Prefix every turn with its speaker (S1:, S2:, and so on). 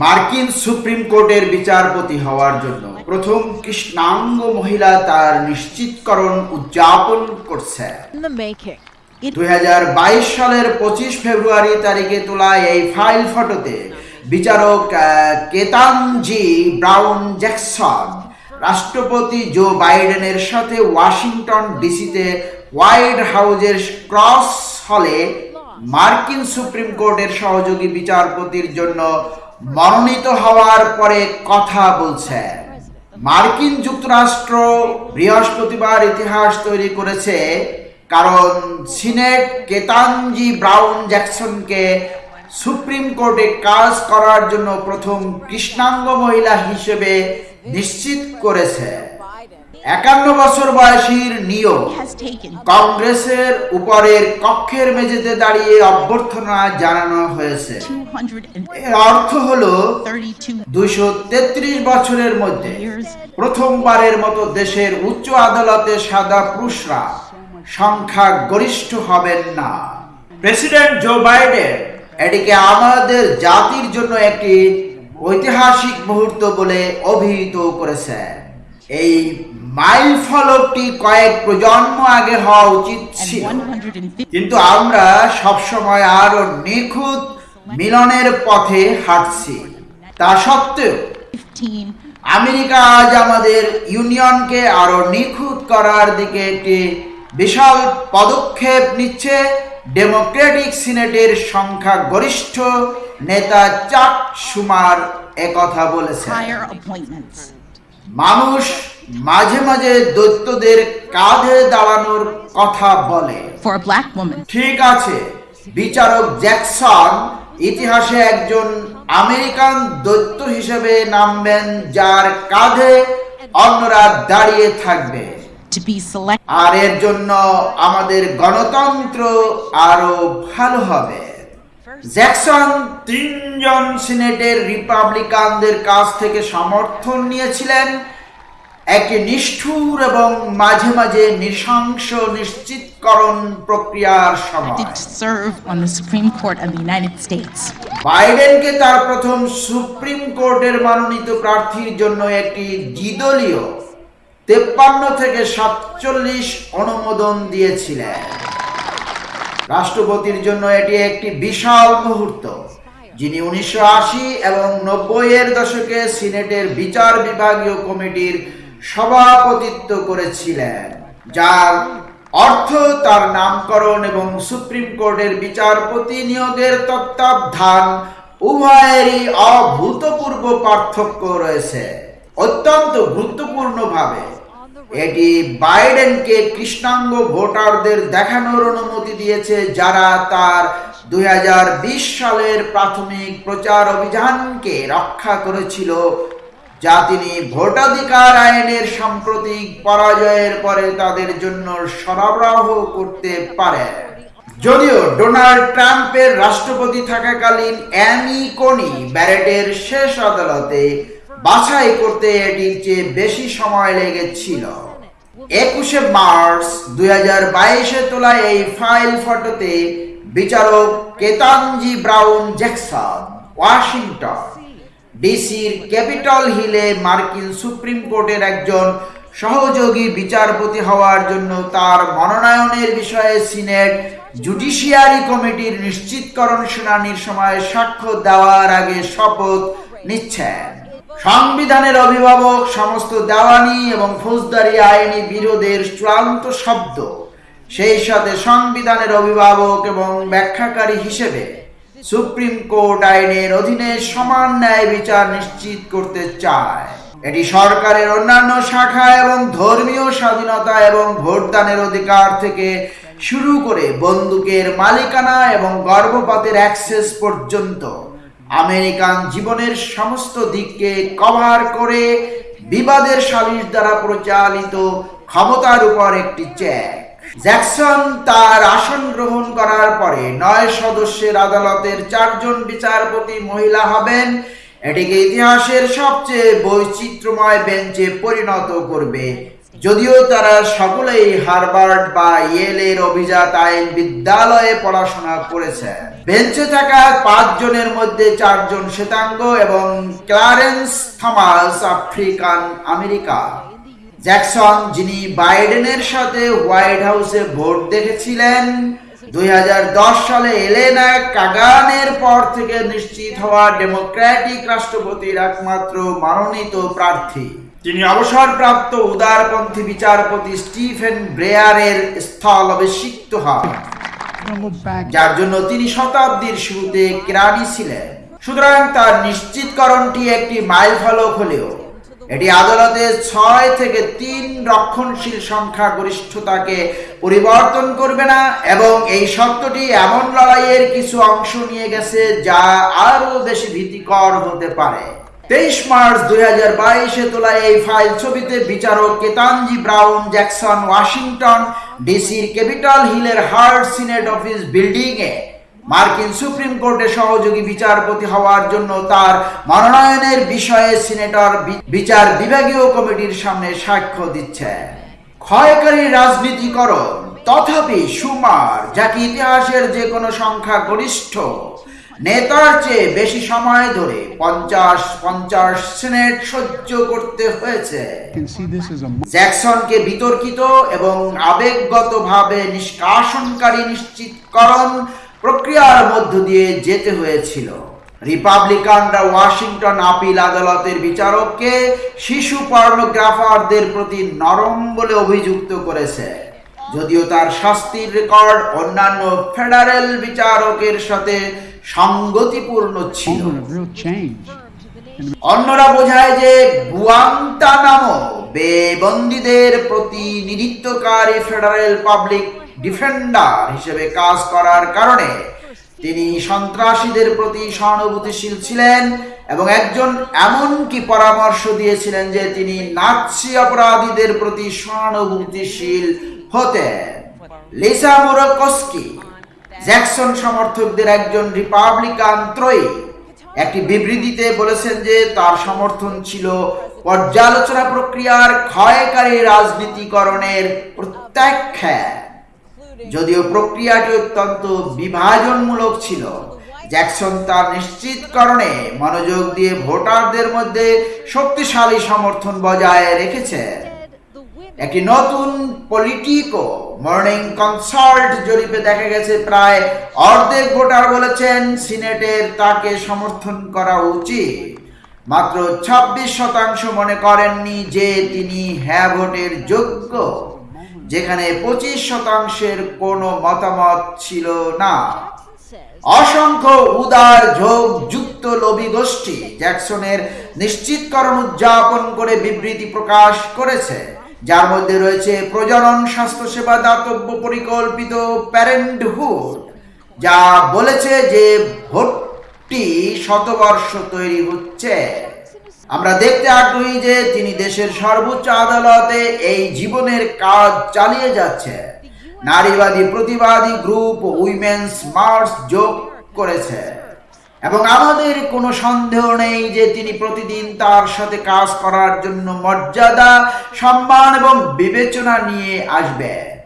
S1: মার্কিন সুপ্রিম কোর্টের বিচারপতি হওয়ার জন্য প্রথম কৃষ্ণাঙ্গ মহিলা তার নিশ্চিতকরণ উদযাপন করছে। দুই সালের পঁচিশ ফেব্রুয়ারি তারিখে তোলা এই ফাইল ফটোতে বিচারক কেতানজি ব্রাউন জ্যাকসন রাষ্ট্রপতি জো বাইডেনের সাথে ওয়াশিংটন ডিসিতে হোয়াইট হাউজের ক্রস হলে মার্কিন সুপ্রিম কোর্টের সহযোগী বিচারপতির জন্য মনোনীত হওয়ার পরে কথা বলছেন মার্কিন যুক্তরাষ্ট্র বৃহস্পতিবার ইতিহাস তৈরি করেছে, কারণ সিনেট কেতানজি ব্রাউন জ্যাকসনকে সুপ্রিম কোর্টে কাজ করার জন্য প্রথম কৃষ্ণাঙ্গ মহিলা হিসেবে নিশ্চিত করেছে। একান্ন বছর বয়সীর নিয়োগ কংগ্রেসের উপরের কক্ষের মেঝেতে দাঁড়িয়ে অভ্যর্থনা জানানো হয়েছে। এর অর্থ হলো দুইশো বছরের মধ্যে প্রথমবারের মতো দেশের উচ্চ আদালতে সাদা পুরুষরা সংখ্যা গরিষ্ঠ হবেন না। প্রেসিডেন্ট জো বাইডেন এটিকে আমাদের জাতির জন্য একটি ঐতিহাসিক মুহূর্ত বলে অভিহিত করেছেন। এই মাইল ফলকটি কয়েক প্রজন্ম আগে হওয়া উচিত ছিল। কিন্তু আমরা সবসময় আরও নিখুঁত মিলনের পথে হাঁটছি। তা সত্ত্বেও আমেরিকা আজ আমাদের ইউনিয়নকে আরও নিখুঁত করার দিকে একটি বিশাল পদক্ষেপ নিচ্ছে। ডেমোক্রেটিক সিনেটের সংখ্যা গরিষ্ঠ। নেতা চাক সুমার একথা বলেছে
S2: higher appointments.
S1: মানুষ মাঝে মাঝে দৈত্যদের কাঁধে দাঁড়ানোর কথা বলে। ঠিক আছে বিচারক জ্যাকসন ইতিহাসে একজন আমেরিকান দৈত্য হিসেবে নামবেন যার কাঁধে অন্যরা দাঁড়িয়ে থাকবে। আর এর জন্য আমাদের গণতন্ত্র আরও ভালো হবে। জ্যাকসন তিনজন সিনেটের রিপাবলিকানদের কাছ থেকে সমর্থন নিয়েছিলেন। একটি নিষ্ঠুর এবং মাঝে মাঝে নৃশংস নিশ্চিতকরণ প্রক্রিয়ার সময়।
S2: To serve on the Supreme Court of the United States.
S1: বাইডেনকে তার প্রথম সুপ্রিম কোর্টের মনোনীত প্রার্থীর জন্য একটি দ্বিদলীয় তেপ্পান্ন থেকে সাতচল্লিশ অনুমোদন দিয়েছিলেন। রাষ্ট্রপতির জন্য এটি একটি বিশাল মুহূর্ত, যিনি উনিশশো আশি এবং নব্বই এর দশকে সিনেটের বিচার বিভাগীয় কমিটির সভাপতিত্ব করেছিলেন, যার অর্থ তার নামকরণ এবং সুপ্রিম কোর্টের বিচারপতি নিয়োগের তত্ত্বাবধান উভয়েরই অভূতপূর্ব পার্থক্য রয়েছে। অত্যন্ত গুরুত্বপূর্ণভাবে এটি বাইডেনকে কৃষ্ণাঙ্গ ভোটারদের দেখানোর অনুমতি দিয়েছে যারা তার দুই হাজার বিশ সালের প্রাথমিক প্রচার অভিযানকে রক্ষা করেছিল, যা তিনি ভোটাধিকার আইনের সাম্প্রতিক পরাজয়ের পরে তাদের জন্য সরবরাহ করতে পারেন যদিও ডোনাল্ড ট্রাম্পের রাষ্ট্রপতি থাকাকালীন অ্যানি কোনি ব্যারেটের শেষ আদালতে বাছাই করতে এটির চেয়ে বেশি সময় লেগেছিল। একুশে মার্চ দুই হাজার বাইশে তোলা এই ফাইল ফটোতে বিচারক কেতানজি ব্রাউন জ্যাকসন, ওয়াশিংটন, ডিসির ক্যাপিটল হিলে মার্কিন সুপ্রিম কোর্টের একজন সহযোগী বিচারপতি হওয়ার জন্য তার মনোনয়নের বিষয়ে সিনেট জুডিশিয়ারি কমিটির নিশ্চিতকরণ শুনানির সময় সাক্ষ্য দেওয়ার আগে শপথ নিচ্ছেন। সংবিধানের অভিভাবক সমস্ত দেওয়ানি এবং ফৌজদারি আইনি বিরোধের চূড়ান্ত শব্দ। সেই সাথে সংবিধানের অভিভাবক এবং ব্যাখ্যাকারী হিসেবে সুপ্রিম কোর্ট আইনের অধীনে সমান ন্যায় বিচার নিশ্চিত করতে চায়। এটি সরকারের অন্যান্য শাখা এবং ধর্মীয় স্বাধীনতা এবং ভোটদানের অধিকার থেকে শুরু করে বন্দুকের মালিকানা এবং গর্ভপাতের অ্যাক্সেস পর্যন্ত। আমেরিকান জীবনের সমস্ত দিককে কভার করে বিবাদের সালিশ দ্বারা পরিচালিত ক্ষমতার উপর একটি চেক জ্যাকসন তার আসন গ্রহণ করার পরে নয় সদস্যের আদালতের চারজন বিচারপতি মহিলা হবেন। এটিকে ইতিহাসের সবচেয়ে বৈচিত্র্যময় বেঞ্চে পরিণত করবে যদিও তারা সকলেই হার্ভার্ড বা ইয়েলের অভিজাত আইন বিদ্যালয়ে পড়াশোনা করেছে। বেঞ্চে থাকা পাঁচজনের মধ্যে চারজন শ্বেতাঙ্গ এবং Clarence Thomas, African America. Jackson, যিনি বাইডেনের সাথে হোয়াইট হাউসে ভোট দেখেছিলেন, দুই হাজার দশ সালে এলেনা কাগানের পর থেকে নিশ্চিত হওয়া ডেমোক্র্যাটিক রাষ্ট্রপতির একমাত্র মনোনীত প্রার্থী। তিনি অবসরপ্রাপ্ত উদারপন্থী বিচারপতি স্টিফেন ব্রেয়ারের স্থল অভিষিক্ত হন, যার জন্য তিনি শতাব্দীর শুরুতে কেরানি ছিলেন। সুতরাং তার নিশ্চিতকরণটি একটি মাইল ফলক হলেও, এটি আদালতে ছয় থেকে তিন রক্ষণশীল সংখ্যা গরিষ্ঠতাকে পরিবর্তন করবে না, এবং এই সত্যটি এমন লড়াইয়ের কিছু অংশ নিয়ে গেছে যা আরও বেশি ভীতিকর হতে পারে। তেইশ মার্চ দুই হাজার বাইশে তোলা এই ফাইল ছবিতে বিচারক কেতানজি ব্রাউন জ্যাকসন ওয়াশিংটন, ডিসির ক্যাপিটাল হিলের হার্ড সিনেট অফিস বিল্ডিং এ মার্কিন সুপ্রিম কোর্টে সহযোগী বিচারপতি হওয়ার জন্য তার মনোনয়নের বিষয়ে সিনেটর বিচার বিভাগীয় কমিটির সামনে সাক্ষ্য দিচ্ছে। ক্ষয়কারী রাজনীতিকরণ, তথাপি সুমার, যাকে ইতিহাসের যে কোনো সংখ্যা গরিষ্ঠ। নেতার চেয়ে বেশি সময় ধরে পঞ্চাশ পঞ্চাশ সেনেট সহ্য করতে হয়েছে। জ্যাকসনকে বিতর্কিত এবং আবেগগতভাবে নিষ্কাশনকারী নিশ্চিতকরণ প্রক্রিয়ার মধ্য দিয়ে যেতে হয়েছিল। রিপাবলিকানরা ওয়াশিংটন আপিল আদালতের বিচারককে শিশু পর্নোগ্রাফারদের প্রতি নরম বলে অভিযুক্ত করেছে। যদিও তার শাস্তির রেকর্ড অন্যান্য ফেডারেল বিচারকের সাথে সঙ্গতিপূর্ণ ছিল. অন্যরা বোঝায় যে গুয়ান্তানামো বেবন্দীদের প্রতিনিধিত্বকারী ফেডারেল পাবলিক ডিফেন্ডার হিসেবে কাজ করার কারণে তিনি সন্ত্রাসীদের প্রতি সহানুভূতিশীল ছিলেন এবং একজন এমনকি পরামর্শ দিয়েছিলেন যে তিনি নাৎসি অপরাধীদের প্রতি সহানুভূতিশীল হতেন লিসা মোরকস্কি জ্যাকসন সমর্থকদের একজন রিপাবলিকান ত্রয়ী। একটি বিবৃতিতে বলেছেন যে, তার সমর্থন ছিল পর্যালোচনা প্রক্রিয়ার ক্ষয়কারী রাজনীতিকরণের প্রত্যাখ্যান। যদিও প্রক্রিয়াটি অত্যন্ত বিভাজনমূলক ছিল, জ্যাকসন তার নিশ্চিতকরণে মনোযোগ দিয়ে ভোটারদের মধ্যে শক্তিশালী সমর্থন বজায় রেখেছে একটি নতুন পলিটিকো মর্নিং কনসাল্ট জরিপে দেখা গেছে, প্রায় অর্ধেক ভোটার বলেছেন সিনেটের তাকে সমর্থন করা উচিত। মাত্র ছাব্বিশ শতাংশ মনে করেননি যে তিনি হ্যাঁ ভোটের যোগ্য। যেখানে পঁচিশ শতাংশের কোনো মতামত ছিল না। অসংখ্য উদার ঝোঁক যুক্ত লবি গোষ্ঠী জ্যাকসনের নিশ্চিতকরণ উদযাপন করে বিবৃতি প্রকাশ করেছে। যার মধ্যে রয়েছে প্রজনন স্বাস্থ্যসেবা দাতব্য পরিকল্পিত প্যারেন্টহুড, যা বলেছে যে ভোটটি শতবর্ষ তৈরি হচ্ছে। আমরা দেখতে আগ্রহী যে তিনি দেশের সর্বোচ্চ আদালতে এই জীবনের কাজ চালিয়ে যাচ্ছে। নারীবাদী প্রতিবাদী গ্রুপ উইমেন্স মার্চ যোগ করেছে। এবং আমাদের কোনো সন্দেহ নেই যে তিনি প্রতিদিন তার সাথে কাজ করার জন্য মর্যাদা, সম্মান এবং বিবেচনা নিয়ে আসবেন।